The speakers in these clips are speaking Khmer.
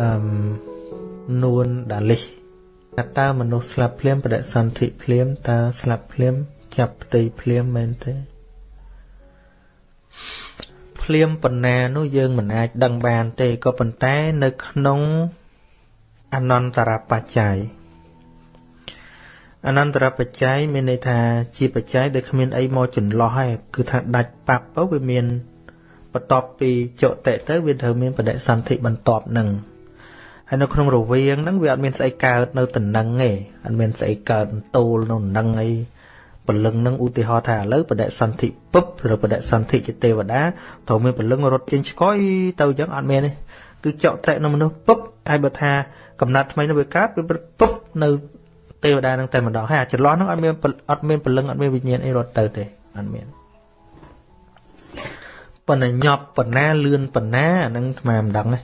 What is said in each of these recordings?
អឺនួនដាលីសតើមនុស្សស្លាប់ភ្លាមបដិសន្ធិភ្លាមតើស្លាប់ភ្លាម ចាប់ផ្ទៃភ្លាមមែនទេភ្លាមបណ្ណានោះយើងមិនអាចដឹងបានទេក៏ប៉ុន្តែនៅក្នុងអនន្តរបច្ច័យអនន្តរបច្ច័យមានន័យថាជាបច្ច័យដែលគ្មានអីមកចន្លោះហើយគឺថាដាច់ប៉ាប់ទៅវាមានបន្ទាប់ពីចុតិទៅវាត្រូវមានបដិសន្ធិបន្ទាប់នឹង ហើយនៅក្នុងរវាងហ្នឹងវាអត់មានស្អីកើតនៅតំណឹងទេអត់មានស្អីកើតតូលនៅតំណឹងអីពលឹងនឹងឧទាហរណ៍ថាឥឡូវបដិសន្ធិពឹបឬបដិសន្ធិជាទេវតាត្រូវមានពលឹងរត់ចេញឆ្កយទៅអញ្ចឹងអត់មានទេគឺចកតេនៅមនុស្សពឹបហើយបើថាកំណត់ថ្មីនោះវាកើតវាពឹបនៅទេវតានឹងតែម្ដងហើយអាចន្លោះនោះអត់មានអត់មានពលឹងអត់មានវិញ្ញាណអីរត់ទៅទេអត់មានប៉ុន្តែញប់ប៉ុណ្ណាលឿនប៉ុណ្ណាអានឹងស្មានមិនដឹងទេ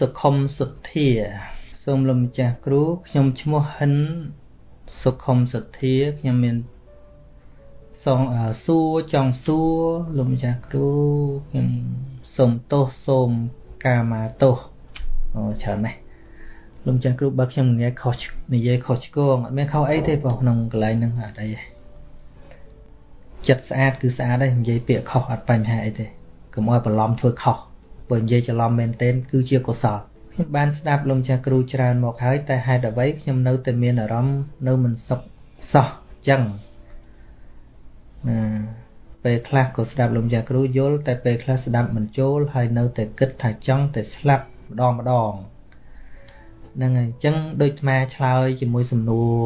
សុខុមសុទ្ធា សូមលោកម្ចាស់គ្រូខ្ញុំឈ្មោះហិនសុខុមសុទ្ធាខ្ញុំមានសងសួរចង់សួរលោកម្ចាស់គ្រូខ្ញុំសូមទោសសូមកាមាទោសអូច្រើនណាស់លោកម្ចាស់គ្រូបើខ្ញុំនិយាយខុសនិយាយខុសឆ្គងអត់មានខុសអីទេបងក្នុងកន្លែងហ្នឹងអត់អីទេចិត្តស្អាតគឺស្អាតហើយនិយាយពាក្យខុសអត់បញ្ហាអីទេកុំឲ្យបន្លំធ្វើខុស បើនិយាយច្រឡំមែនទែនគឺជាកុសលខ្ញុំបានស្ដាប់លោកចាស់គ្រូច្រើនមកហើយតែហេតុអ្វីខ្ញុំនៅតែមានអារម្មណ៍នៅមិនសុខសោះចឹងណាពេលខ្លះក៏ស្ដាប់លោកចាស់គ្រូយល់តែពេលខ្លះស្ដាប់មិនចូលហើយនៅតែគិតថាចង់តែស្លាប់ម្ដងម្ដងហ្នឹងហើយអញ្ចឹងដូចអាឆ្លើយជាមួយសំណួរ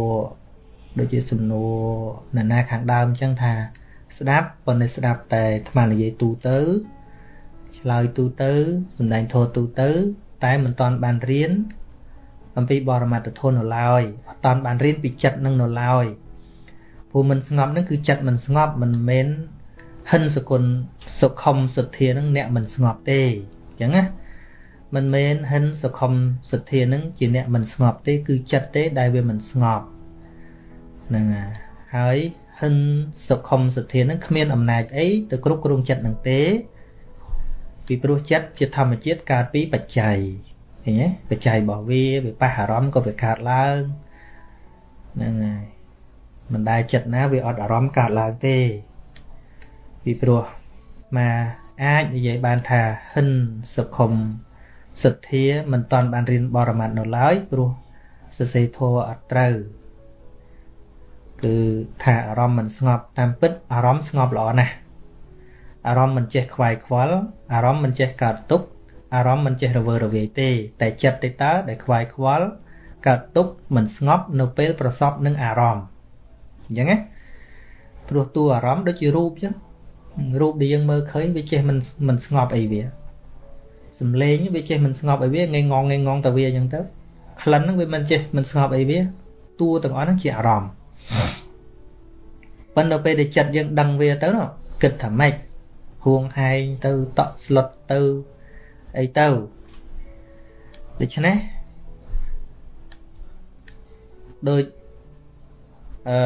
ដូចជាសំណួរណានាខាងដើមអញ្ចឹងថា ស្ដាប់ប៉ុន្តែស្ដាប់តែអានិយាយទូទៅ ឆ្លើយទូទៅសំដែងធម៌ទូទៅ តែមិនតាន់បានរៀនអំពីបរមត្ថធម៌នៅឡើយអត់តាន់បានរៀនពីចិត្តនឹងនៅឡើយព្រោះមិនស្ងប់នឹងគឺចិត្តមិនស្ងប់មិនមែនហិនសគុណសុខុមសទ្ធានឹងអ្នកមិនស្ងប់ទេអញ្ចឹងណាមិនមែនហិនសុខុមសទ្ធានឹងជាអ្នកមិនស្ងប់ទេ គឺចិត្តទេដែលវាមិនស្ងប់ហ្នឹងហើយហិនសុខុមសទ្ធានឹងគ្មានអំណាចអីទៅគ្រប់គ្រងចិត្តនឹងទេ ពីព្រោះចិត្តជាធម្មជាតិកើតពីបច្ច័យឃើញទេបច្ច័យរបស់វាវាប៉ះអារម្មណ៍ក៏វាកើតឡើងហ្នឹងហើយមិនដែលចិត្តណាវាអត់អារម្មណ៍កើតឡើងទេពីព្រោះមកអាចនិយាយបានថាហិនសុខុមសទ្ធាមិនតាន់បានរៀនបរមត្តនៅឡើយព្រោះសរសេរធម៌អត់ត្រូវគឺថាអារម្មណ៍មិនស្ងប់តាមពិតអារម្មណ៍ស្ងប់ល្អណាស់ អារម្មណ៍មិនចេះខ្វាយខ្វល់អារម្មណ៍មិនចេះកើតទុក្ខអារម្មណ៍មិនចេះរវើរវាយទេ តែចិត្តទេតើដែលខ្វាយខ្វល់កើតទុក្ខមិនស្ងប់នៅពេលប្រសពនឹងអារម្មណ៍អញ្ចឹងណាព្រោះតួអារម្មណ៍ដូចជារូបអញ្ចឹងរូបដែលយើងមើលឃើញវាចេះមិនមិនស្ងប់អីវាសំឡេងវាចេះមិនស្ងប់អីវាងងងងងទៅវាអញ្ចឹងទៅក្លិនហ្នឹងវាមិនចេះមិនស្ងប់អីវាតួទាំងអស់ហ្នឹងជាអារម្មណ៍ប៉ុន្តែពេលដែលចិត្តយើងដឹងវាទៅគិតថាម៉េច ហួងហែងទៅតក់ស្លុតទៅអីទៅដូច្នេះដូចអឺ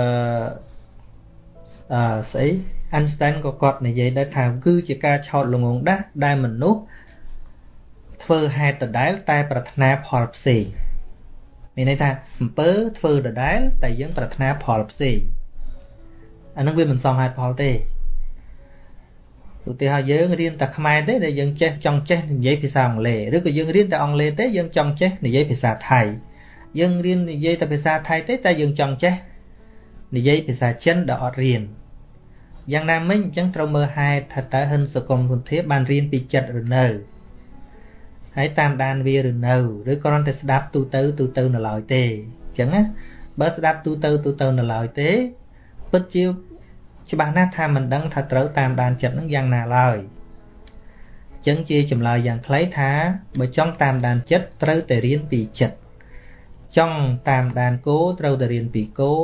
អឺស្អី Einstein ក៏គាត់និយាយដែរថាគឺជាការឆោតល្ងងដាស់ដែលមនុស្សធ្វើហេតុដដែលតែប្រាថ្នាផលផ្សេងមានន័យថាអំពើធ្វើដដែលតែយើងប្រាថ្នាផលផ្សេងអានឹងវាមិនសមហេតុផលទេ ឧទាហរណ៍យើងរៀនតែខ្មែរទេដែលយើងចេះចង់ចេះនិយាយភាសាអង់គ្លេសឬក៏យើងរៀនតែអង់គ្លេសទេយើងចង់ចេះនិយាយភាសាថៃយើងរៀននិយាយតែភាសាថៃទេតែយើងចង់ចេះនិយាយភាសាចិនដែលអត់រៀនយ៉ាងណាមិញអញ្ចឹងត្រូវមើលហេតុថាតើហិនសកុមគុន្ធាបានរៀនពីចិត្តឬនៅហើយតាមដានវាឬនៅឬគ្រាន់តែស្ដាប់ទូទៅទូទៅនៅឡើយទេអញ្ចឹងណាបើស្ដាប់ទូទៅទូទៅនៅឡើយទេពិតជា ច្បាស់ណាស់ថាមិនដឹងថាត្រូវតាមដានចិត្តនឹងយ៉ាងណាឡើយចឹងជាចម្លើយយ៉ាងខ្លីថាបើចង់តាមដានចិត្តត្រូវតែរៀនពីចិត្តចង់តាមដានគោត្រូវតែរៀនពីគោ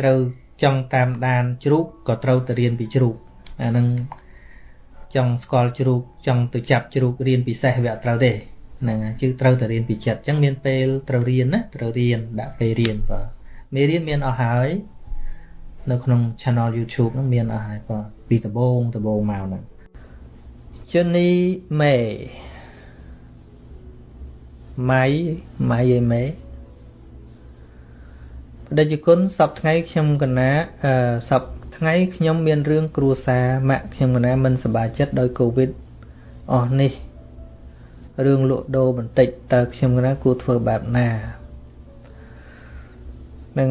ត្រូវចង់តាមដានជ្រូកក៏ត្រូវតែរៀនពីជ្រូកអានឹងចង់ស្គាល់ជ្រូកចង់ទៅចាប់ជ្រូករៀនពិសេសវាអត់ត្រូវទេហ្នឹងជឿត្រូវតែរៀនពីចិត្តអញ្ចឹងមានពេលត្រូវរៀនណាត្រូវរៀនដាក់ពេលរៀនបាទមេរៀនមានអស់ហើយ នៅក្នុង channel YouTube ហ្នឹងមានអស់ហើយបាទពីដំបូងដំបូងមកហ្នឹងជនីមេម៉ៃម៉ៃអីមេបដិជគុណសពថ្ងៃខ្ញុំកណាអឺសពថ្ងៃខ្ញុំមានរឿងគ្រួសារម៉ាក់ខ្ញុំកណាមិនសប្បាយចិត្តដោយកូវីដអស់នេះរឿងលក់ដូរបន្តិចតើខ្ញុំកណាគួរធ្វើបែបណានឹង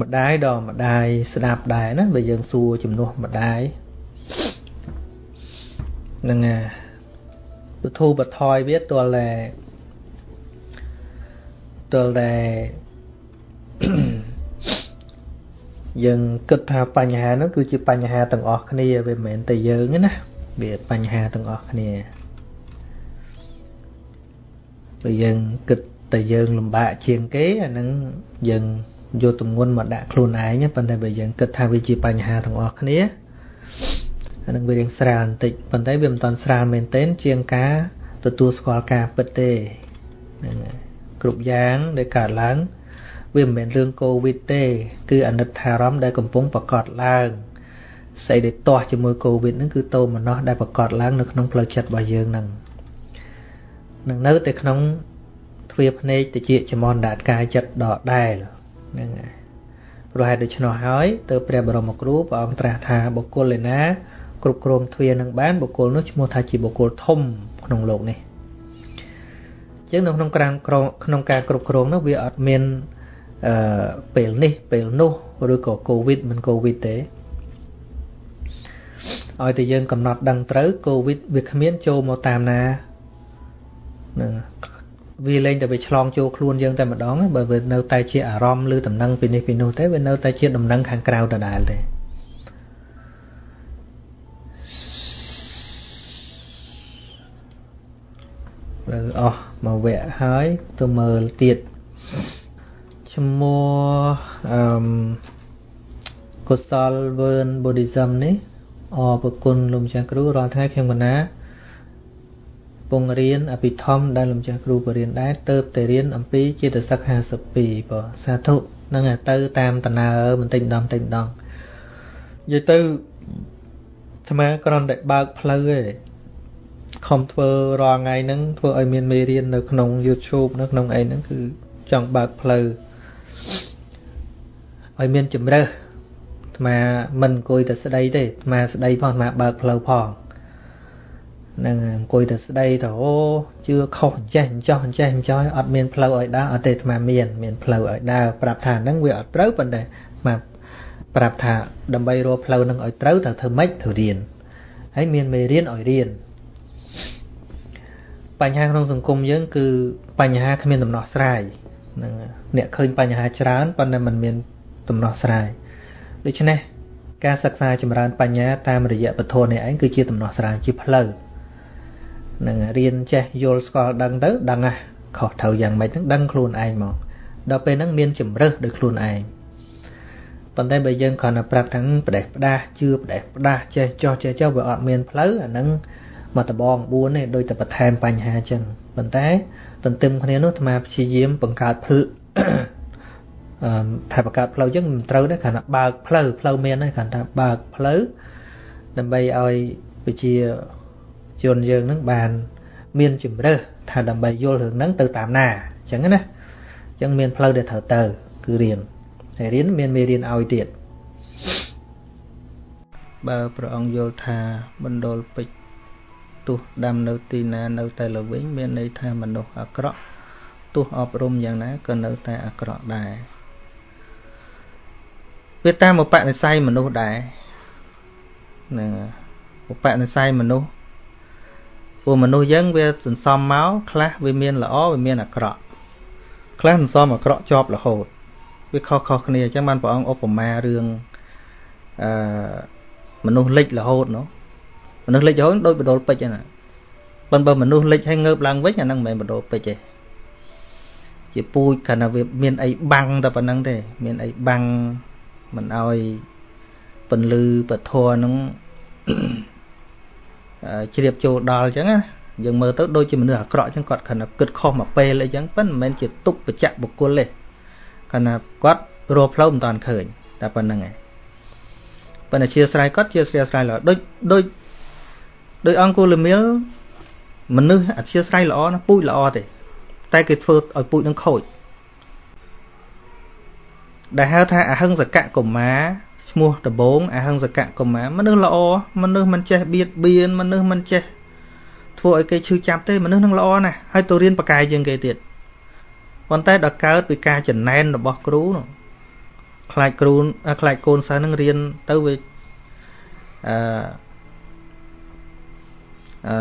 ម្ដាយដល់ម្ដាយស្ដាប់ដែរណាបើយើងសួរជំនួសម្ដាយនឹងពធូបថយវាទល់តែទល់តែយើងគិតថាបញ្ហានោះគឺជាបញ្ហាទាំងអស់គ្នាវាមិនមែនតែយើងទេណាវាបញ្ហាទាំងអស់គ្នាបើយើងគិតតែយើងលំបាកជាងគេអានឹងយើង យកទម្ងន់មកដាក់ខ្លួនឯងប៉ុន្តែបើយើងគិតថាវាជាបញ្ហាទាំងអស់គ្នាអានឹងវារៀងស្រាលបន្តិចប៉ុន្តែវាមិនតាន់ស្រាលមែនទែនជាងការទទួលស្គាល់ការពិតទេហ្នឹងគ្រប់យ៉ាងដែលកើតឡើងវាមិនមែនរឿងកូវីដទេ គឺអនិច្ចារម្មណ៍ដែលកំពុងប្រកបឡើងស្អីដែលទាស់ជាមួយកូវីដហ្នឹងគឺតោមនោះដែលប្រកបឡើងនៅក្នុងផ្លូវចិត្តរបស់យើងហ្នឹងនឹងនៅតែក្នុងទ្វាភ្នែកតិចចមនដាតកាយចិត្តដដែល ហ្នឹងហើយព្រោះហេតុដូច្នោះហើយទៅព្រះបរមគ្រូព្រះអង្គត្រាស់ថាបុគ្គលឯណាគ្រប់គ្រងទ្វានឹងបានបុគ្គលនោះឈ្មោះថាជាបុគ្គលធំក្នុងโลกនេះអញ្ចឹងនៅក្នុងការក្នុងការគ្រប់គ្រងនោះវាអត់មានអឺពេលនេះពេលនោះឬក៏កូវីដមិនកូវីដទេឲ្យតែយើងកំណត់ដឹងត្រូវកូវីដវាគ្មានចូលមកតាមណានឹង វាលែងតែវាឆ្លងចូលខ្លួនយើងតែម្ដងបើវានៅតែជាអារម្មណ៍ឬដំណឹងពីនេះពីនោះទេវានៅតែជាដំណឹងខាងក្រៅដដែលទេលើអស់មួយវគ្គហើយទៅមើលទៀតឈ្មោះអឺកុសលវើន Buddhism នេះអរប្រគុណលោកម្ចាស់គ្រូរាល់ថ្ងៃខ្ញុំកណា ពងរៀនអភិធម្មដែលលោកម្ចាស់គ្រូបរៀនដែរទៅតែរៀនអំពីចេតសិក52បងសាធុនឹងទៅតាមតណើបន្តិចម្ដងបន្តិចម្ដងនិយាយទៅអាត្មាគ្រាន់តែបើកផ្លូវឯងខំធ្វើរាល់ថ្ងៃហ្នឹងធ្វើឲ្យមានមេរៀននៅក្នុង YouTube នៅក្នុងអីហ្នឹងគឺចង់បើកផ្លូវឲ្យមានជំរើសអាត្មាមិនអង្គុយតែស្ដីទេអាត្មាស្ដីផងអាត្មាបើកផ្លូវផង នឹងអង្គុយតែស្ដីទៅអូជឿខុសអញ្ចេះអញ្ចោះអញ្ចេះអញ្ចោះអត់មានផ្លូវឲ្យដើរអត់ទេអាត្មាមានមានផ្លូវឲ្យដើរប្រាប់ថាហ្នឹងវាអត់ត្រូវប៉ុន្តែអាត្មាប្រាប់ថាដើម្បីរកផ្លូវហ្នឹងឲ្យត្រូវត្រូវធ្វើម៉េចត្រូវរៀនហើយមានមេរៀនឲ្យរៀនបញ្ហាក្នុងសង្គមយើងគឺបញ្ហាគ្មានដំណោះស្រាយនឹងអ្នកឃើញបញ្ហាច្រើនប៉ុន្តែมันមានដំណោះស្រាយដូច្នេះការសិក្សាចម្រើនបញ្ញាតាមរយៈពធនេះឯងគឺជាដំណោះស្រាយជាផ្លូវ នឹងរៀនចេះយល់ស្គាល់ដឹងទៅដឹងហ่ะខុសត្រូវយ៉ាងម៉េចហ្នឹងដឹងខ្លួនឯងមកដល់ពេលហ្នឹងមានជំរើសដោយខ្លួនឯងប៉ុន្តែបើយើងគ្រាន់តែប្រាប់ថាផ្ដេសផ្ដាសជឿផ្ដេសផ្ដាសចេះចោះចេះចោះវាអត់មានផ្លូវអាហ្នឹងមកដបង4ទេដោយតែបន្ថែមបញ្ហាចឹងប៉ុន្តែទន្ទឹមគ្នានោះអាត្មាព្យាយាមបង្កើតផ្លូវអឺថាបង្កើតផ្លូវចឹងមិនត្រូវទេគ្រាន់តែបើកផ្លូវផ្លូវមានទេគ្រាន់តែបើកផ្លូវដើម្បីឲ្យប្រជា ជនយើងនឹងបាន មានជំរើសថាដើម្បីយល់រឿងហ្នឹងទៅតាមណាអញ្ចឹងណាអញ្ចឹងមានផ្លូវដែលត្រូវទៅ គឺរៀនហើយរៀនមានមេរៀនឲ្យទៀតបើព្រះអង្គយល់ថាបណ្ដុលពេជ្រទោះដាំនៅទីណានៅតែល្វិញមានន័យថាមនុស្សអាក្រក់ទោះអប់រំយ៉ាងណាក៏នៅតែអាក្រក់ដែរវាតាមឧបនិស្ស័យមនុស្សដែរហ្នឹងឧបនិស្ស័យមនុស្ស ពួកមនុស្សយើងវាសន្សំមកខ្លះវាមានល្អវាមានអាក្រក់ខ្លះសន្សំអាក្រក់ជាប់រហូតវាខុសខុសគ្នាអញ្ចឹងបានព្រះអង្គឧបមារឿងអឺមនុស្សលិចរហូតនោះមនុស្សលិចរហូតដូចបដុលពេជ្រហ្នឹងប៉ុន្តែបើមនុស្សលិចហើយងើបឡើងវិញអាហ្នឹងមិនមែនបដុលពេជ្រទេជាពូជគ្រាន់តែវាមានអីបាំងតែប៉ុណ្្នឹងទេ មានអីបាំងមិនអោយពន្លឺពធហ្នឹង ជ្រាបចូលដល់អញ្ចឹងណាយើងមើលទៅដូចជាមនុស្សអាក្រក់អញ្ចឹងគាត់គ្រាន់តែគិតខុសមកពេលអីចឹងប៉ុន្តែមិនមែនជាទុកបច្ចៈបុគ្គលទេគ្រាន់តែគាត់រកផ្លូវមិនតាន់ឃើញតែប៉ុណ្្នឹងឯងប៉ុន្តែជាស្រ័យគាត់ជាស្រ័យស្រ័យល្អដូចដូចដូចអង្គលមៀលមនុស្សអធិស្ស្រ័យល្អណាពូជល្អទេ តែគេធ្វើឲ្យពូជនឹងខូចដែលហៅថាអហិង្សកកុមារ ឈ្មោះដបងអហិង្សកកុមារមនុស្សល្អមនុស្សមិនចេះបៀតបៀនមនុស្សមិនចេះធ្វើឲ្យគេឈឺចាប់ទេមនុស្សនឹងល្អណាស់ហើយទៅរៀនបកាយជាងគេទៀតប៉ុន្តែដល់កើតពីការចំណែនរបស់គ្រូនោះខ្លាចគ្រូខ្លាចកូនសិស្សនឹងរៀនទៅវាអឺអឺ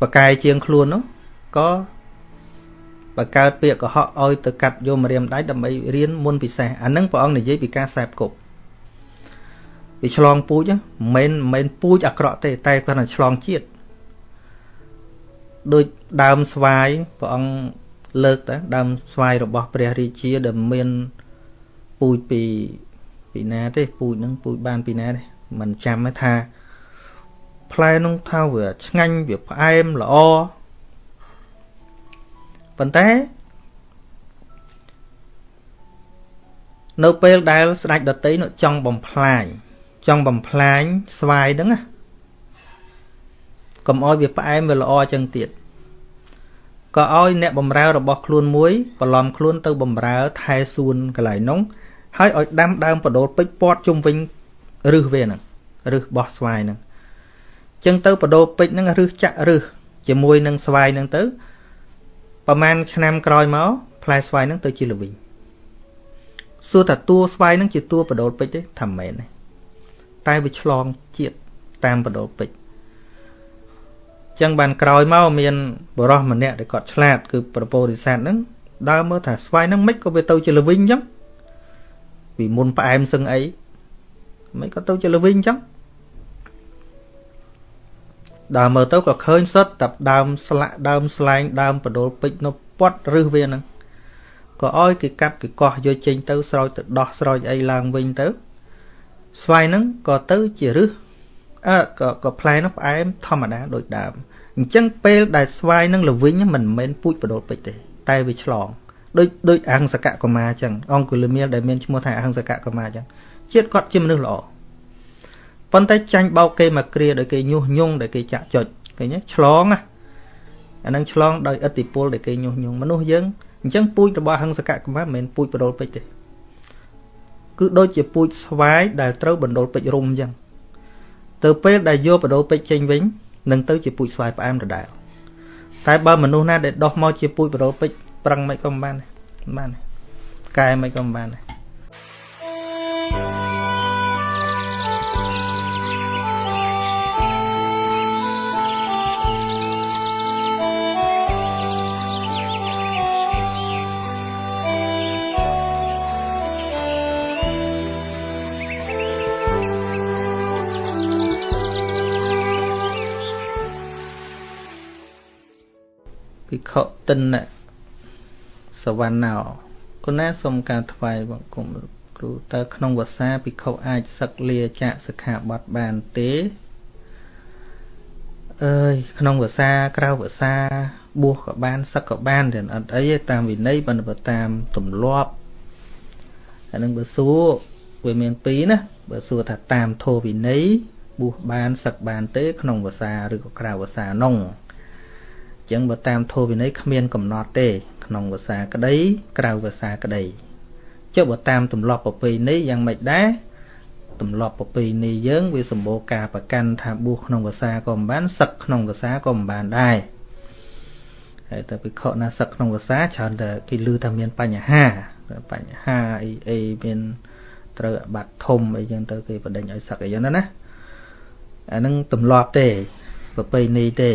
បកាយជាងខ្លួននោះក៏ បើកើតពាក្យកុហកឲ្យទៅកាត់យកម្រាមដៃដើម្បីរៀនមុនពិសេសអានឹងព្រះអង្គនិយាយពីការសែបគប់វាឆ្លងពូជមិនមែនមិនពូជអាក្រក់ទេតែគាត់តែឆ្លងជាតិដូចដើមស្វាយព្រះអង្គលើកតើដើមស្វាយរបស់ព្រះរាជាដែលមានពូជពីពីណាទេពូជនឹងពូជបានពីណាទេមិនចាំថាផ្លែនោះថាវាឆ្ងាញ់វាផ្អែមល្អ ប៉ុន្តែនៅពេលដែលស្ដេចដតីនោះចង់បំផ្លាញចង់បំផ្លាញស្វាយហ្នឹងណាកុំឲ្យវាផ្អែមវាល្អចឹងទៀតក៏ឲ្យអ្នកបំរើរបស់ខ្លួនមួយបន្លំខ្លួនទៅបំរើថែសួនកន្លែងនោះហើយឲ្យដាំដើមបដូលពេជ្រពាត់ជុំវិញរឹសវាហ្នឹងរឹសបោះស្វាយហ្នឹងចឹងទៅបដូលពេជ្រហ្នឹងរឹសចាក់រឹសជាមួយនឹងស្វាយហ្នឹងទៅ ប្រហែលឆ្នាំក្រោយមកផ្លែស្វាយហ្នឹងទៅជាល្វីងសួរថាតួស្វាយហ្នឹងជាតួបដូលពេជ្រទេថាមិនមែនទេតែវាឆ្លងជាតិតាមបដូលពេជ្រចឹងបានក្រោយមកមានបរោះម្នាក់ដែលគាត់ឆ្លាត គឺប្រពោធិសត្វហ្នឹងដើរមើលថាស្វាយហ្នឹងមិនក៏វាទៅជាល្វីងចឹងពីមុនផ្អែមសឹងអីមិនក៏ទៅជាល្វីងចឹង ដើរមើលទៅក៏ឃើញសុទ្ធតែដើមស្លាក់ដើមស្លែងដើមបដូលពេជ្រនៅពាត់រឹសវាហ្នឹងក៏ឲ្យគេកាត់គេកោះយកចេញទៅស្រោចទៅដោះស្រោចអីឡើងវិញទៅ ស្វាយហ្នឹងក៏ទៅជារឹសអើក៏ក៏ផ្លែហ្នឹងផ្អែមធម្មតាដូចដើមអញ្ចឹងពេលដែលស្វាយហ្នឹងល្វីងមិនមែនពូជបដូលពេជ្រទេតែវាឆ្លងដូចដូចអហង្សកកុមារអញ្ចឹងអង្គុលមៀលដែលមានឈ្មោះថាអហង្សកកុមារអញ្ចឹងជាតិគាត់ជាមនុស្សល្អ ប៉ុន្តែចាញ់បោកគេមកគ្រាដោយគេញុះញង់ដោយគេចាក់ចុចឃើញទេឆ្លងណាអានឹងឆ្លងដោយឥទ្ធិពលដែលគេញុះញង់មនុស្សយើងអញ្ចឹងពូជរបស់ហង្សកកម្មាមិនមែនពូជបដុលពេជ្រទេគឺដូចជាពូជស្វាយដែលត្រូវបណ្ដុលពេជ្ររុំអញ្ចឹងទៅពេលដែលយកបដុលពេជ្រចេញវិញនឹងទៅជាពូជស្វាយផ្អែមដដែលតែបើមនុស្សណាដែលដោះមកជាពូជបដុលពេជ្រប្រឹងមិនក៏មិនបានមិនបានកែមិនក៏មិនបានដែរ ខុតិនសវណ្ណោគណាសូមការថ្វាយបង្គំគ្រូតើក្នុងវសាភិក្ខុអាចសឹកលាចាកសិក្ខាបទបានទេអើយក្នុងវសាក្រៅវសាបួសក៏បានសឹកក៏បានតែអត់អីទេតាមវិន័យបណ្ឌិតតាមទម្លាប់អានឹងបើសួរវាមានពីរណាបើសួរថាតាមធម៌វិន័យបួសបានសឹកបានទេ ក្នុងវសាឬក៏ក្រៅវសានោះ ចឹងបើតាមធម៌វិន័យគ្មានកំណត់ទេ ក្នុងភាសាក្តីក្រៅភាសាក្តីចុះបើតាមទម្លាប់ប្រពៃណីយ៉ាងម៉េចដែរទម្លាប់ប្រពៃណីយើងវាសម្បូរការប្រកាន់ថាបួសក្នុងភាសាក៏មិនបានសឹកក្នុងភាសាក៏មិនបានដែរហើយតែពិខុណាសឹកក្នុងភាសាច្រើនតែគេឮថាមានបញ្ហាបញ្ហាអីអីមានត្រូវអាបត្តិធំអីចឹងទៅគេបដិញឲ្យសឹកអីចឹងណាអានឹងទម្លាប់ទេប្រពៃណីទេ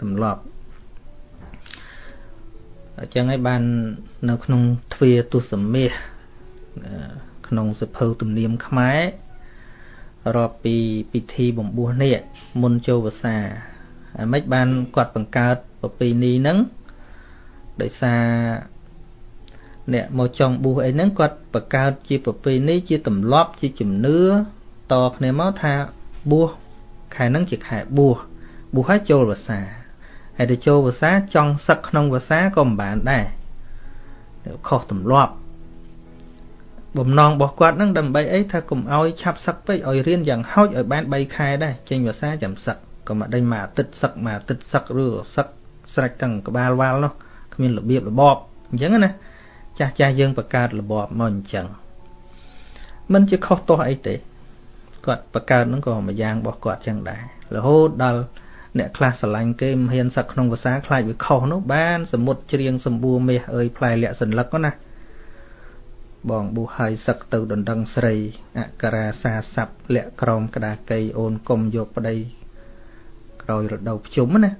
ទម្លាប់អញ្ចឹងហើយបាននៅក្នុងទ្វាទុសមាសក្នុងសភៅទំនៀមខ្មែររាប់ពីពិធីបំពោះនេះមុនចូលវសាអាម៉េចបានគាត់បង្កើតប្រពៃណីហ្នឹងដោយសារអ្នកមកចង់បួសអីហ្នឹងគាត់បង្កើតជាប្រពៃណីជាទម្លាប់ជាជំនឿតគ្នាមកថាបួសខែហ្នឹងជាខែបួស បួសឲ្យចូលវស្សាហើយទៅចូលវស្សាចង់សឹកក្នុងវស្សាក៏មិនបានដែរខុសទម្លាប់បំណងរបស់គាត់នឹងដើម្បីអីថាកុំឲ្យឆាប់សឹកពេកឲ្យរៀនយ៉ាងហោចឲ្យបាន3ខែដែរចេញភាសាចាំសឹកក៏មកដេញមួយអាទិត្យសឹកមួយអាទិត្យសឹកឬសឹកស្រេចទាំងក្បាលវ៉ាល់នោះគ្មានរបៀបរបបអញ្ចឹងណាចាស់ចាស់យើងបង្កើតរបបមកអញ្ចឹងមិនជាខុសទោះអីទេគាត់បង្កើតនឹងក៏មួយយ៉ាងរបស់គាត់ចឹងដែររហូតដល់ អ្នកខ្លះស្រឡាញ់គេមិនហ៊ានសឹកក្នុងភាសាខ្លាចវាខុសនោះបានសមុទ្រច្រៀងសម្បួរមាសអើយផ្លែលក្ខសន្លឹកណាបងប៊ូហើយសឹកទៅដណ្ដឹងស្រីអក្សរាសាស័ព្ទលាក់ក្រមក្តាកៃអូនកុំយកប្តីក្រោយរដូវភ្ជុំណា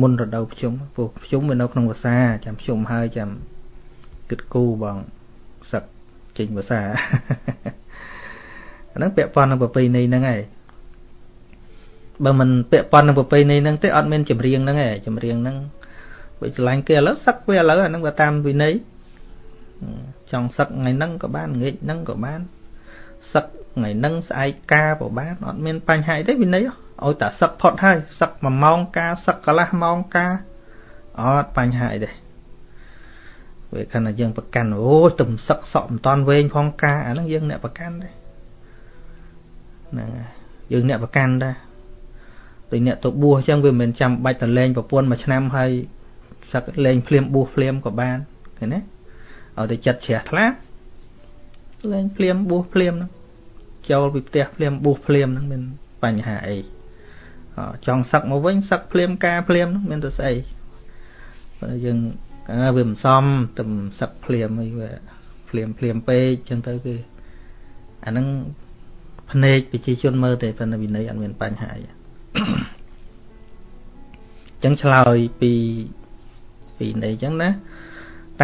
មុនរដូវភ្ជុំពួកភ្ជុំវានៅក្នុងភាសាចាំភ្ជុំហើយចាំគិតគូបងសឹកចេញភាសាអាហ្នឹងពាក់ព័ន្ធនឹងប្រពៃណីហ្នឹងឯង បើមិនពាក់ព័ន្ធនឹងប្រពៃណីហ្នឹងទេអត់មានចម្រៀងហ្នឹងឯងចម្រៀងហ្នឹងបើឆ្លាញ់គេឥឡូវសឹកវាឥឡូវអាហ្នឹងវាតាមវិន័យចង់សឹកថ្ងៃហ្នឹងក៏បានងាកហ្នឹងក៏បានសឹកថ្ងៃហ្នឹងស្អែកការក៏បានអត់មានបញ្ហាអីទេវិន័យឲ្យតែសឹកផុតហើយសឹក1ម៉ោងការសឹកកន្លះម៉ោងការអត់បញ្ហាអីទេវាខណៈយើងប្រកាន់អូយទំសឹកសក់មិនតាន់វែងផងការអាហ្នឹងយើងអ្នកប្រកាន់ដែរហ្នឹងហើយយើងអ្នកប្រកាន់ដែរ ដូចអ្នកទៅបួសអញ្ចឹងវាមិនចាំបាច់ទៅលេងប្រពន្ធមួយឆ្នាំហើយសឹកលេងភ្លាមបួសភ្លាមក៏បានឃើញទេឲ្យតែចិត្តជ្រះថ្លាលេងភ្លាមបួសភ្លាមហ្នឹងចូលពីផ្ទះភ្លាមបួសភ្លាមហ្នឹងមានបញ្ហាអីចង់សឹកមកវិញសឹកភ្លាមការភ្លាមហ្នឹងមានទៅស្អីយើងវាមិនសមទៅសឹកភ្លាមអីវាភ្លាមភ្លាមពេកចឹងទៅគឺអាហ្នឹងភ្នែកប្រជាជនមើលទេប៉ុន្តែវិន័យអត់មានបញ្ហាអី ចឹងឆ្លើយពីពីនៃចឹងណា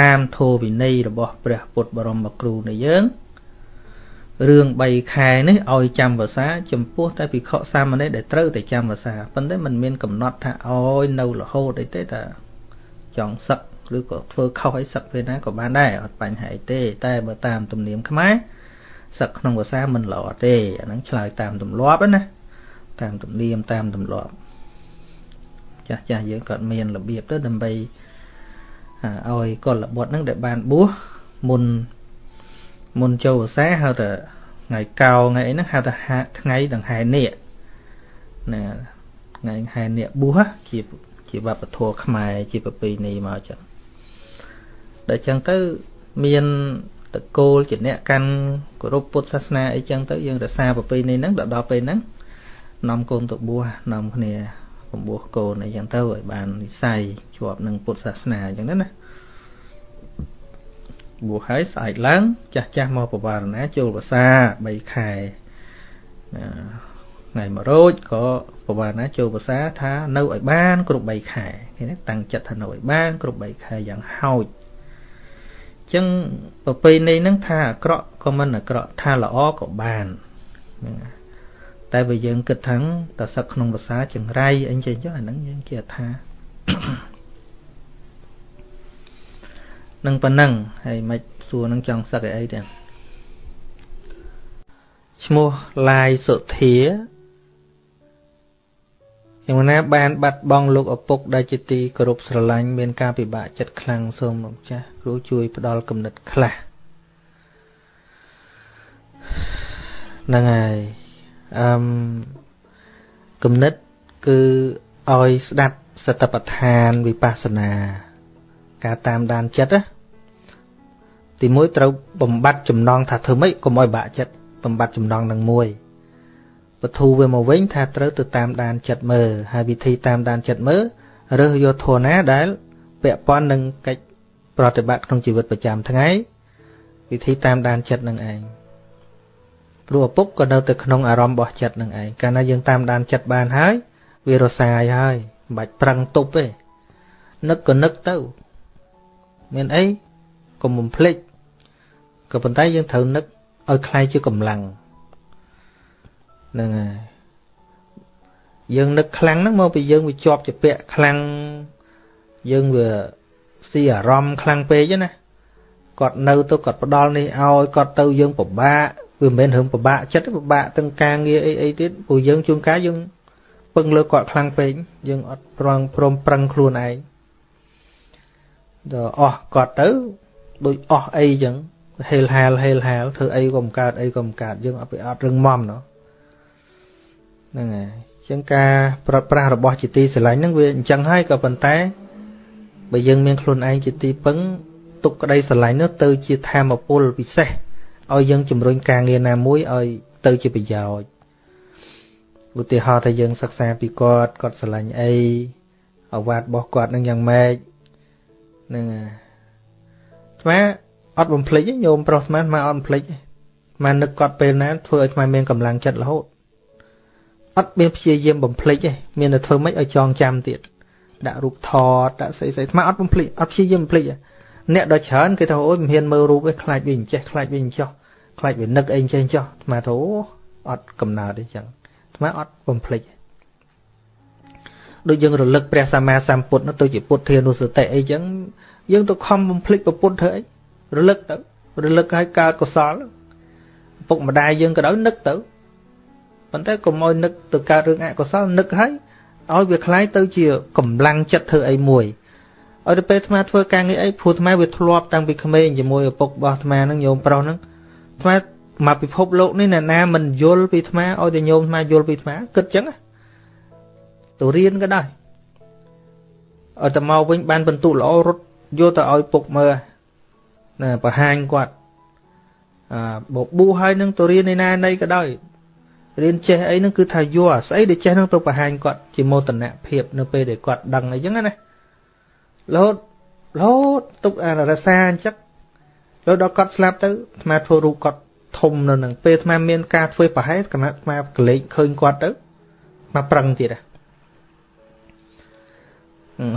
តាមធម៌វិន័យរបស់ព្រះពុទ្ធបរមគ្រូនៃយើងរឿង3ខែនេះឲ្យចាំភាសាចំពោះតែភិក្ខុសាមណេរដែលត្រូវតែចាំភាសាប៉ុន្តែมันមានកំណត់ថាឲ្យនៅរហូតអីទេតែចង់សឹកឬក៏ធ្វើខុសឲ្យសឹកពេលណាក៏បានដែរអត់បញ្ហាអីទេ តែបើតាមទំនៀមខ្មែរសឹកក្នុងភាសាមិនល្អទេអាហ្នឹងឆ្លើយតាមទម្លាប់ណា តាមទំនៀមតាមទម្លាប់ចាស់ចាស់យើងក៏មានរបៀបទៅដើម្បីឲ្យកុលបុត្រហ្នឹងដែលបានបួសមុនមុនចូលភាសាហៅថាថ្ងៃកោថ្ងៃអីហ្នឹងហៅថាថ្ងៃដង្ហែនាគណាថ្ងៃហែនាគបួសជាជាវប្បធម៌ខ្មែរជាប្រពៃណីមកចឹងដល់ចឹងទៅមានតកូលជាអ្នកកាន់គោរពពុទ្ធសាសនាអីចឹងទៅយើងរក្សាប្រពៃណីហ្នឹងដល់ដល់ពេលហ្នឹង នាំកូនទៅបួសនាំគ្នាបំពោះកូនអីចឹងទៅឲ្យបាននិស័យជាប់នឹងពុទ្ធសាសនាអញ្ចឹងណាបួសហើយស្អែកឡើងចាស់ចាស់មកបវារណាចូលភាសា3ខែថ្ងៃមួយរោចក៏បវារណាចូលភាសាថានៅឲ្យបានគ្រប់3ខែឃើញទេតាំងចិត្តថានៅឲ្យបានគ្រប់3ខែយ៉ាងហោចចឹងប្រពៃណីហ្នឹងថាអាក្រក់ក៏មិនអាក្រក់ថាល្អក៏បានហ្នឹង តែបើយើងគិតថាតសឹកក្នុងភាសាចង្រៃអីចឹងចុះអាហ្នឹងយើងគេថានឹងប៉ុណ្ណឹងហើយមិនសួរនឹងចង់សឹកអីទេឈ្មោះឡាយសុធាយ៉ាងណាបានបាត់បង់លោកឪពុកដែលជាទីគោរពស្រឡាញ់មានការពិបាកចិត្តខ្លាំងសូមលោកចាស់គ្រូជួយផ្ដល់គំនិតខ្លះហ្នឹងហើយ អឺគំនិតគឺឲ្យស្ដាប់សតបដ្ឋានវិបស្សនា ការតាមដានចិត្តណាទីមួយត្រូវបំបត្តិចំណងថាធ្វើម៉េចកុំឲ្យបាក់ចិត្តបំបត្តិចំណងនឹងមួយបធូរវាមកវិញថាត្រូវទៅតាមដានចិត្តមើលហើយវិធីតាមដានចិត្តមើលរើសយកធនណាដែលពាក់ព័ន្ធនឹងកិច្ចប្រតិបត្តិក្នុងជីវិតប្រចាំថ្ងៃវិធីតាមដានចិត្តនឹងឯង ព្រោះឪពុកក៏នៅតែក្នុងអារម្មណ៍របស់ចិត្តនឹងឯងកាលណាយើងតាមដានចិត្តបានហើយវារសាយហើយមិនបាច់ប្រឹងទប់ទេនឹកក៏នឹកទៅមានអីកុំបំភ្លេចក៏ប៉ុន្តែយើងត្រូវនឹកឲ្យคล้ายជាកម្លាំងហ្នឹងហើយយើងនឹកខ្លាំងហ្នឹងមកពីយើងវាជាប់ជាពាក់ខ្លាំង យើងវាស៊ីអារម្មណ៍ខ្លាំងពេកណាគាត់នៅទៅគាត់ផ្ដល់នេះឲ្យគាត់ទៅយើងពិបាក វាមិនមែនរឿងពិបាកចិត្តពិបាកទាំងការងារអីអីទៀតព្រោះយើងជួនកាលយើងពឹងលើគាត់ខ្លាំងពេកយើងអត់ប្រងព្រមប្រឹងខ្លួនឯងដល់អស់គាត់ទៅដូចអស់អីចឹងហេលហាលហេលហាលធ្វើអីក៏មិនកើតអីក៏មិនកើតយើងអត់ไปអត់រឹងមាំណោះហ្នឹងហើយចឹងការប្រត់ប្រាស់របស់ជាទីស្រឡាញ់ហ្នឹងវាអញ្ចឹងហើយក៏ប៉ុន្តែបើយើងមានខ្លួនឯងជាទីពឹងទុកក្តីស្រឡាញ់នោះទៅជាធម៌ពលពិសេស ឲ្យយើងជំរុញការងារណាមួយឲ្យទៅជាប្រយោជន៍ឧទាហរណ៍ថាយើងសិក្សាពីគាត់គាត់ស្រឡាញ់អីអវាទរបស់គាត់នឹងយ៉ាងម៉េចហ្នឹងអាថ្មអត់បំភ្លេចញោមប្រុសថ្មថ្មអត់បំភ្លេចថ្មនឹកគាត់ពេលណាធ្វើឲ្យថ្មមានកម្លាំងចិត្តរហូតអត់មានព្យាយាមបំភ្លេចទេមានតែធ្វើម៉េចឲ្យចងចាំទៀតដាក់រូបថតដាក់ស្អីស្អីថ្មអត់បំភ្លេចអត់ព្យាយាមបំភ្លេចទេអ្នកដ៏ច្រើនគេថាអូយមិនហ៊ានមើលរូបទេខ្លាចវាអញ្ចេះខ្លាចវាអញ្ចោះ ខ្លាចវានឹកអីអញ្ចេះអញ្ចោះអាត្មាថាអូអត់កំណើតទេចឹងអាត្មាអត់បំភ្លេចដូចយើងរលឹកព្រះសម្មាសម្ពុទ្ធទៅជាពុទ្ធានុសតិអីចឹងយើងទៅខំបំភ្លេចប្រពុតធ្វើអីរលឹកទៅរលឹកឲ្យកើតកុសលពុកម្ដាយយើងក៏ដោយនឹកទៅប៉ុន្តែកុំឲ្យនឹកទៅកើតរឿងអកុសលនឹកឲ្យឲ្យវាคล้ายទៅជាកម្លាំងចិត្តធ្វើអីមួយឲ្យទៅពេលអាត្មាធ្វើការងារអីព្រោះអាត្មាវាធ្លាប់តាំងពីក្មេងជាមួយឪពុករបស់អាត្មាហ្នឹងញោមប្រុសហ្នឹង អាត្មាមកពិភពលោកនេះអ្នកណាមិនយល់ពីអាត្មាឲ្យតែញោមអាត្មាយល់ពីអាត្មាគិតចឹងទៅរៀនក៏ដោយឲ្យតែមកវិញបានបន្ទុកល្អរត់យកទៅឲ្យពុកមើលណាបង្ហាញគាត់អឺបបួសហើយនឹងទៅរៀនឯណាណីក៏ដោយរៀនចេះអីហ្នឹងគឺថាយកស្អីដែលចេះហ្នឹងទៅបង្ហាញគាត់ជាមោទនភាពនៅពេលដែលគាត់ដឹងអីចឹងណារហូតរហូតទុកអារសាអញ្ចឹង រហូតដល់គាត់ស្លាប់ទៅអាត្មាធ្វើរូបគាត់ធំនៅនឹងពេលអាត្មាមានការធ្វើប្រហែលគណៈអាត្មាកលេចឃើញគាត់ទៅមកប្រឹងទៀតហ៎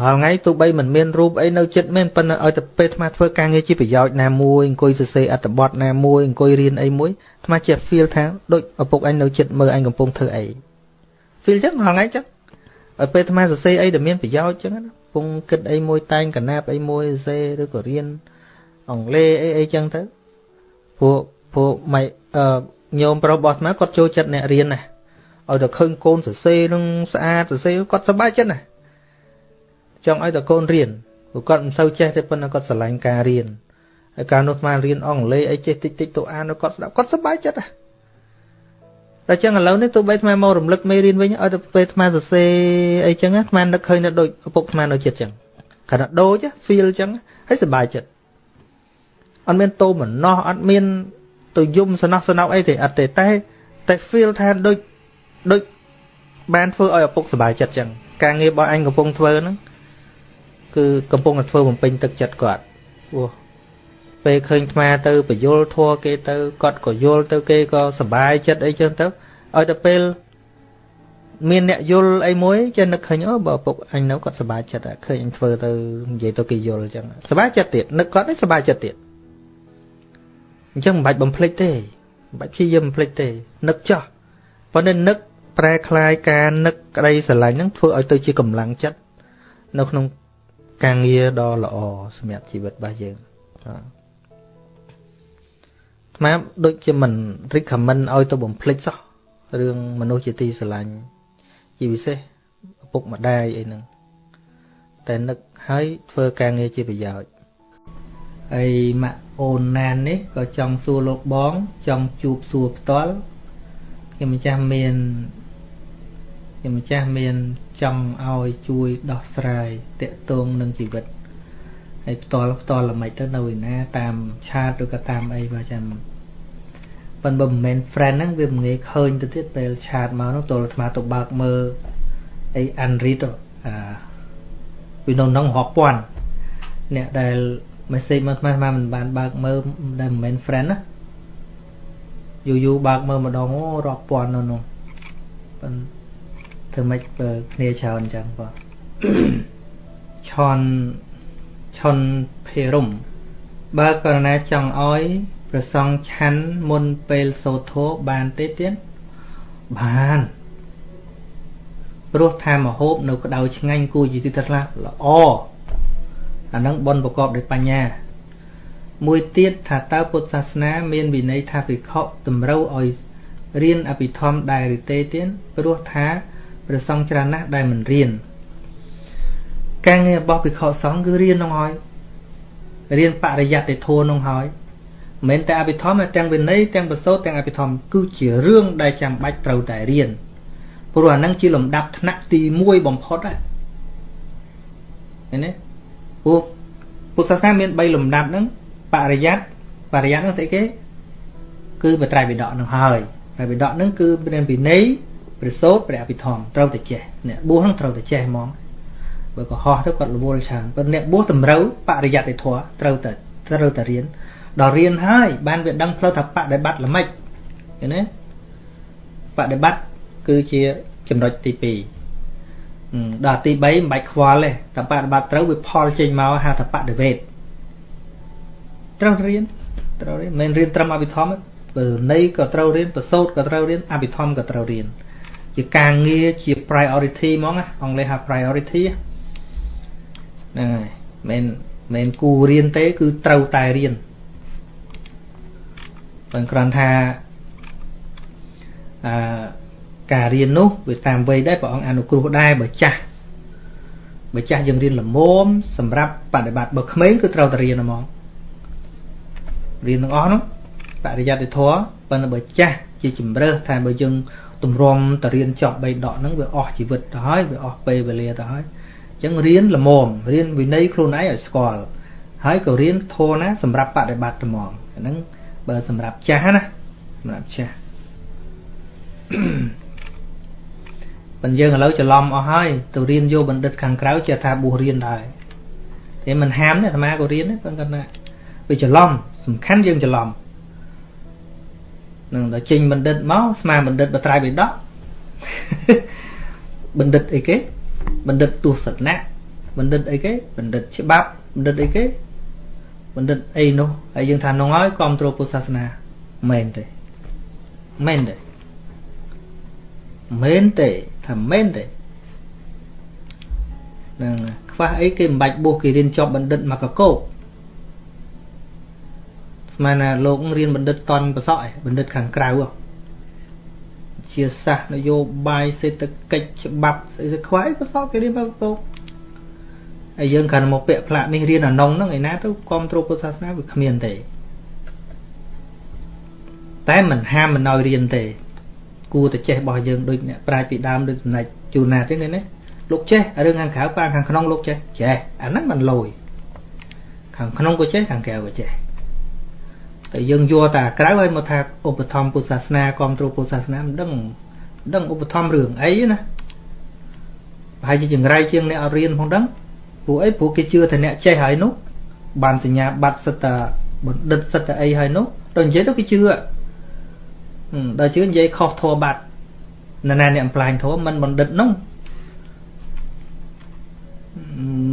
ហើយថ្ងៃទោះបីមិនមានរូបអីនៅចិត្តមែនប៉ុន្តែឲ្យតែពេលអាត្មាធ្វើការងារជាប្រយោជន៍ណាមួយអង្គុយសរសេរអត្ថបទណាមួយអង្គុយរៀនអីមួយអាត្មាជា feel ថាដូចឪពុកអញនៅចិត្តមើលអញកំពុងធ្វើអី feel ចឹងហងៃចឹងឲ្យពេលអាត្មាសរសេរអីដែលមានប្រយោជន៍ចឹងណាពងគិតអីមួយតែងកណាបអីមួយសេឬក៏រៀន អង់គ្លេសអីអីចឹងទៅពួកពួកម៉ៃអឺញោមប្រុសរបស់អាត្មាគាត់ចូលចិត្តអ្នករៀនណាឲ្យតែឃើញកូនសរសេរនឹងស្អាតសរសេរគាត់សប្បាយចិត្តណាចង់ឲ្យតែកូនរៀនព្រោះគាត់មិនសូវចេះទេប៉ុន្តែគាត់ស្រឡាញ់ការរៀនហើយកាលនោះអាត្មារៀនអង់គ្លេសអីចេះតិចតិចទៅអានគាត់ស្ដាប់គាត់សប្បាយចិត្តណាតែចឹងឥឡូវនេះទោះបីអាត្មាមករំលឹកមេរៀនវិញឲ្យទៅពេលអាត្មាសរសេរអីចឹងអាត្មានឹកឃើញនៅដូចឪពុកអាត្មានៅចិត្តចឹងគាត់ថាដូច feel ចឹងហើយសប្បាយចិត្ត អត់មានតោមណោះអត់មានទៅយំសំណោះសំណោកអីទេអត់ទេតែតែ feel ថាដូចដូចបានធ្វើឲ្យឪពុកសប្បាយចិត្តចឹងការងាររបស់អញកំពុងធ្វើហ្នឹងគឺកំពុងតែធ្វើបំពេញទឹកចិត្តគាត់អូពេលឃើញអាត្មាទៅបយលធัวគេទៅគាត់ក៏យល់ទៅគេក៏សប្បាយចិត្តអីចឹងទៅឲ្យទៅពេលមានអ្នកយល់អីមួយចេះនឹកឃើញអូបើពុកអញនៅគាត់សប្បាយចិត្តឃើញអញធ្វើទៅនិយាយទៅគេយល់ចឹងសប្បាយចិត្តទៀតនឹកគាត់ឯងសប្បាយចិត្តទៀត អញ្ចឹងមិនបាច់បំភ្លេចទេមិនបាច់ព្យាយាមបំភ្លេចទេនឹកចោះប៉ុន្តែនឹកប្រែคลายការនឹកក្តីស្រឡាញ់ហ្នឹងធ្វើឲ្យទៅជាកម្លាំងចិត្តនៅក្នុងការងារដ៏ល្អសម្រាប់ជីវិតរបស់យើងបាទស្មាដូចជាមិន recommend ឲ្យទៅបំភ្លេចសោះរឿងមនុស្សជាទីស្រឡាញ់ជាពិសេសឪពុកម្ដាយអីហ្នឹងតែនឹកឲ្យធ្វើការងារជាប្រយោជន៍ ហើយម៉ាក់អូនណាននេះក៏ចង់សួរលោកបង ចង់ជួបសួរផ្ទាល់ខ្ញុំម្ចាស់មានខ្ញុំម្ចាស់មានចង់ឲ្យជួយដោះស្រាយតកតងនឹងជីវិតហើយផ្ទាល់ផ្ទាល់ល្មិចទៅនៅឯណា តាមឆាតឬក៏តាមអីបើចាំប៉ុន្តែមិនមែន friend ហ្នឹងវាមិនងាយឃើញទៅទៀតពេលឆាតមកនោះទល់អាត្មាទៅបើកមើលអី unread អាវានៅក្នុងរាប់ពាន់អ្នកដែល message មកអាត្មាអាត្មាមិនបានបើកមើលដែលមិនមែន friend ណាយូរយូរបើកមើលម្ដងអូរាប់ពាន់នៅនោះប៉ុន្តែធ្វើម៉េចគ្នាច្រើនអញ្ចឹងបងឆនឆុនភេរមបើករណីចង់ឲ្យប្រសងឆាន់មុនពេលសូត្រធម៌បានទេទៀតបានព្រោះថាមហូបនៅក្តៅឆ្ងាញ់គួរជាទីថ្លាល្អ អានឹងបនប្រកបដោយបញ្ញា មួយទៀតថាតើពុទ្ធសាសនា មានវិន័យថាភិក្ខុតម្រូវឲ្យរៀនអភិធម្មដែរឬទេទៀតព្រោះថាព្រះសង្ឃច្រើនណាស់ដែលមិនរៀនការងាររបស់ភិក្ខុសង្ឃគឺរៀននោះហើយរៀនបរិយត្តិធម៌នោះហើយមិនតែអភិធម្មទាំងវិន័យទាំងបសោតទាំងអភិធម្មគឺជារឿងដែលចាំបាច់ត្រូវតែរៀនព្រោះអានឹងជាលំដាប់ថ្នាក់ទី1បំផុតហ្នឹងឃើញទេ ព្រោះពុទ្ធសាសនាមាន3លំដាប់ហ្នឹងបរិយត្តិបរិយត្តិហ្នឹងស្អីគេគឺបត្រៃវិដកហ្នឹងហើយត្រៃវិដកហ្នឹងគឺមានវិន័យព្រះសោតព្រះអភិធម្មត្រូវតែចេះអ្នកបួសហ្នឹងត្រូវតែចេះហ្មងបើកុហកទៅគាត់រវល់ច្រើនប៉ុន្តែអ្នកបួសតម្រូវបរិយត្តិធម៌ត្រូវតែត្រូវតែរៀនដល់រៀនហើយបានវាដឹងផ្លូវថាបដិបត្តិល្មិចឃើញទេបដិបត្តិគឺជាចំណុចទី2 ដល់ទី3មិនបាច់ខ្វល់ទេតែបដិបត្តិត្រូវវាផលចេញមកហៅថាបដិវេទត្រូវរៀនត្រូវរៀនមិនរៀនត្រឹមអភិធម្មបើន័យក៏ត្រូវរៀនប្រសូតក៏ត្រូវរៀនអភិធម្មក៏ត្រូវរៀនជាការងារជា priority ហ្មងអង់គ្លេសហៅ priority ហ្នឹងហើយមិនមិនគូរៀនទេ គឺត្រូវតែរៀនបើគ្រាន់ថាអឺ ការរៀននោះវាតាមវ័យដែរព្រះអង្គអនុគ្រោះដែរបើចាស់បើចាស់យើងរៀនល្មមសម្រាប់បដិបត្តិបើក្មេងគឺត្រូវតែរៀនហ្មងរៀនទាំងអស់នោះបរិយត្តិធម៌ប៉ុន្តែបើចាស់ជាជំរើសថាបើយើងទម្រាំតរៀនចប់3ដកហ្នឹងវាអស់ជីវិតទៅហើយវាអស់ពេលវេលាទៅហើយអញ្ចឹងរៀនល្មមរៀនវិន័យខ្លួនឯងឲ្យស្គាល់ហើយក៏រៀនធម៌ណាសម្រាប់បដិបត្តិត្មងអាហ្នឹងបើសម្រាប់ចាស់ណាសម្រាប់ចាស់ ប៉ុន្តែយើងឥឡូវច្រឡំអស់ហើយទៅរៀនយកបណ្ឌិតខាងក្រៅចេះថាបួសរៀនដែរតែមិនហាមទេអាត្មាក៏រៀនដែរប៉ុន្តែណាវាច្រឡំសំខាន់យើងច្រឡំនឹងដល់ចេញបណ្ឌិតមកស្មាបណ្ឌិតបត្រៃបិដកបណ្ឌិតអីគេបណ្ឌិតទស្សនៈបណ្ឌិតអីគេបណ្ឌិតច្បាប់បណ្ឌិតអីគេបណ្ឌិតអីនោះហើយយើងថានោះហើយគ្រប់គ្រងពុទ្ធសាសនាមែនទេមែនទេមែនទេ ថាមែនទេហ្នឹងខ្វះអីគេមិនបាច់បួសគេរៀនចប់បណ្ឌិតមកកកោកស្មានណាលោករៀនបណ្ឌិតតនប្រសក់ឯបណ្ឌិតខាងក្រៅជាសាសនយោបាយសេដ្ឋកិច្ចច្បាប់ស្អីស្ខ្វាយប្រសក់គេរៀនមកកកោកហើយយើងគ្រាន់មកពាក់ផ្លាកនេះរៀនអានងហ្នឹងឯណាទៅគ្រប់គ្រងពុទ្ធសាសនាវាគ្មានទេតែមិនហាមមិនឲ្យរៀនទេ គួរតែចេះរបស់យើងដូចអ្នកប្រាជ្ញពីដើមដូចចំណែកជូនណាទេឃើញទេលោកចេះរឿងខាងក្រៅប៉ាខាងក្នុងលោកចេះចេះអាហ្នឹងមិនលយខាងក្នុងក៏ចេះខាងក្រៅក៏ចេះតែយើងយកតែក្រៅឲ្យមកថាឧបត្ថម្ភពុទ្ធសាសនាគ្រប់គ្រងពុទ្ធសាសនាមិនដឹងដឹងឧបត្ថម្ភរឿងអីណាប្រហែលជាចង្រៃជាងអ្នកអត់រៀនផងដឹងព្រោះអីព្រោះគេជឿថាអ្នកចេះហើយនោះបានសញ្ញាបត្រសិតតាបណ្ឌិតសិតតាអីហើយនោះដល់និយាយទៅគេជឿ ដល់ជឿនិយាយខុសធម៌បាត់ណ៎ណាអ្នកអំផ្លាញធម៌មិនបណ្ឌិតនោះ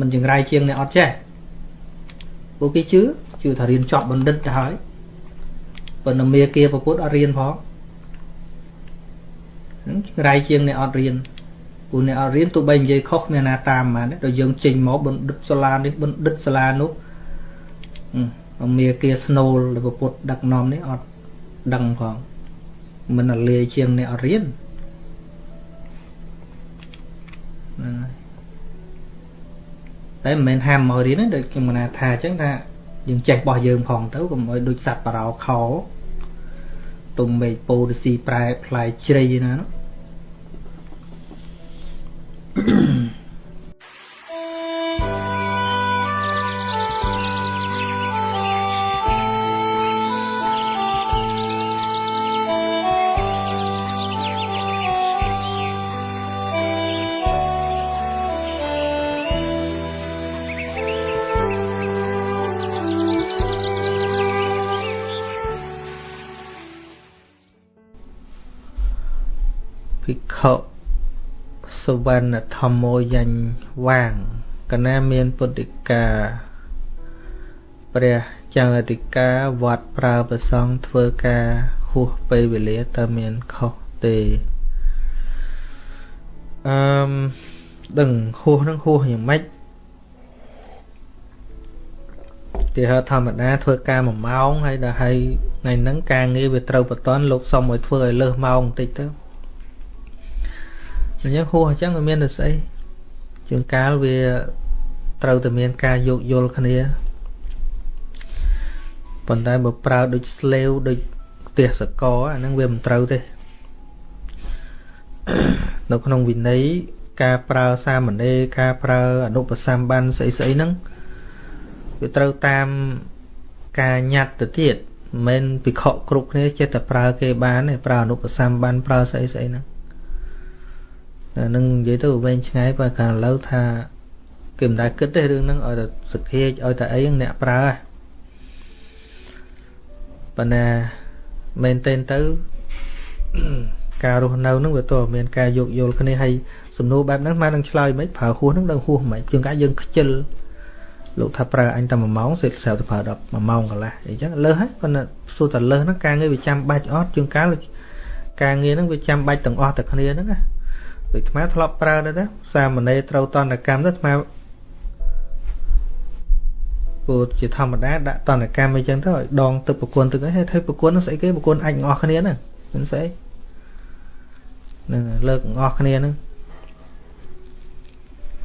មិនចង្រៃជាងអ្នកអត់ចេះព្រោះគេជឿជឿថារៀនចប់បណ្ឌិតទៅហើយប៉ុន្តែមេគាប្រពុតអត់រៀនផងហ្នឹងចង្រៃជាងអ្នកអត់រៀនព្រោះអ្នកអត់រៀនទោះបីនិយាយខុសគ្មានណាតាមហ្មងដល់យើងចេញមកបណ្ឌិតសាលានេះបណ្ឌិតសាលានោះមេគាស្នូលរបស់ពុទ្ធដឹកនាំនេះអត់ដឹងផង មិនលាយជាងអ្នកអត់រៀនហ្នឹងហើយតែមិនមែនហាមមករៀនទេដូចខ្ញុំណាថាអញ្ចឹងថាយើងចេះរបស់យើងផងទៅកុំឲ្យដូចសัตว์បារោខោទុំមេឃពោរស៊ីប្រែផ្លែជ្រៃណានោះ សុវណ្ណធម្មោយញ្ញវាងកណាមានពុទ្ធិកាព្រះចៅអធិការវត្តប្រើប្រសងធ្វើការហួសពេលវេលាតើមានខុសទេអឺដឹងហួសនឹងហួសយ៉ាងម៉េចទីហោធម្មតាធ្វើការ1ម៉ោងហើយដល់ហើយថ្ងៃហ្នឹងការងារវាត្រូវបតនលោកសុំឲ្យធ្វើឲ្យលើសម៉ោងបន្តិចទៅ អញ្ចឹងហួសអញ្ចឹងវាមានតែស្អីជាងកាលវាត្រូវតែមានការយោគយល់គ្នាប៉ុន្តែបើប្រើដូចស្លេវដូចផ្ទះសកអាហ្នឹងវាមិនត្រូវទេនៅក្នុងវិន័យការប្រើសាមណេរការប្រើអនុបសម្បានស្អីស្អីហ្នឹងវាត្រូវតាមការញត្តិទៅទៀតមិនមែនពិខុគ្រប់គ្នាចេះតែប្រើគេបានទេប្រើអនុបសម្បានប្រើស្អីស្អីហ្នឹង នឹងនិយាយទៅវែងឆ្ងាយបើកាលឥឡូវថាគេមិនដែលគិតទេរឿងហ្នឹងឲ្យតែសក្តិឲ្យតែអីអ្នកប្រើប៉ុន្តែមែនទែនទៅការរស់នៅហ្នឹងវាតើមានការយោគយល់គ្នាហើយសំណួរបែបហ្នឹងមកនឹងឆ្លើយមិនប្រើហួសហ្នឹងដឹងហួសមិនជាងកាយើងខ្ជិលលោកថាប្រើអញតែ1ម៉ោងសេស្រាប់ទៅប្រើ10 1ម៉ោងកន្លះអីចឹងលើសហើយប៉ុន្តែសួរតែលើសហ្នឹងការងារវាចាំបាច់អត់ជាងកាលការងារហ្នឹងវាចាំបាច់ទាំងអស់តែគ្នាហ្នឹងណា ដូចអាធ្លាប់ប្រើទៅទៅសាមណេរត្រូវតនកម្មទៅអាព្រោះជាធម្មតាដាក់តនកម្មអីចឹងទៅឲ្យដងទឹកប្រគួនទឹកអីហើយធ្វើប្រគួននឹងស្អីគេប្រគួនអាចអស់គ្នាហ្នឹងមិនស្អីហ្នឹងលើកអស់គ្នាហ្នឹង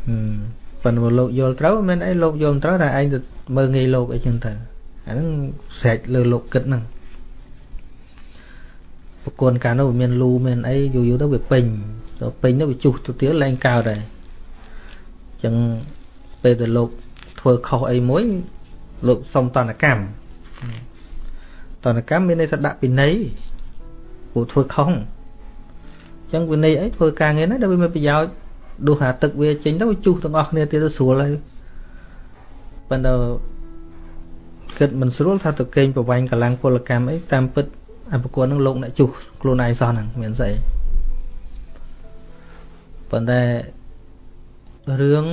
ហឹមប៉ុន្តែលោកយល់ត្រូវមិនអីលោកយល់ត្រូវតែឯងទៅមើលងាយលោកអីចឹងទៅអាហ្នឹងស្រេចលើលោកគិតហ្នឹងប្រគួនកាលនោះមានលូមានអីយូរយូរទៅវាពេញ ទៅពេញទៅវាជុះទៅទៀតឡើងកើតដែរអញ្ចឹងពេលទៅលោកធ្វើខុសអីមួយលោកសុំតនកម្មតនកម្មមានន័យថាដាក់ពិន័យព្រោះធ្វើខុសអញ្ចឹងវិន័យអីធ្វើការងារហ្នឹងដែលវាមានប្រយោជន៍ដួសអាទឹកវាចេញទៅជុះទាំងអស់គ្នាទៀតទៅស្រួលហើយប៉ុន្តែគិតមិនស្រួលថាទៅកេងប្រវាញ់កម្លាំងពលកម្មអីតាមពិតអប្រគួននឹងលោកអ្នកជុះខ្លួនឯងសោះហ្នឹងមានស្អី ប៉ុន្តែរឿង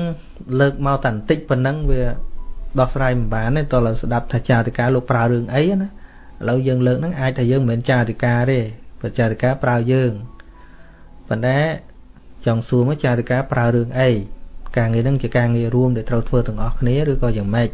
លើកមកតែបន្តិចប៉ុណ្ណឹងវាដោះស្រាយមិនបានទេតើស្ដាប់ថាចាតិកាលោកប្រើរឿងអីណាឥឡូវយើងលើកហ្នឹងអាចថាយើងមិនមែនចាតិកាទេបើចាតិកាប្រើយើងប៉ុន្តែចង់សួរមកចាតិកាប្រើរឿងអីការងារហ្នឹងជាការងាររួមដែលត្រូវធ្វើទាំងអស់គ្នាឬក៏យ៉ាងម៉េច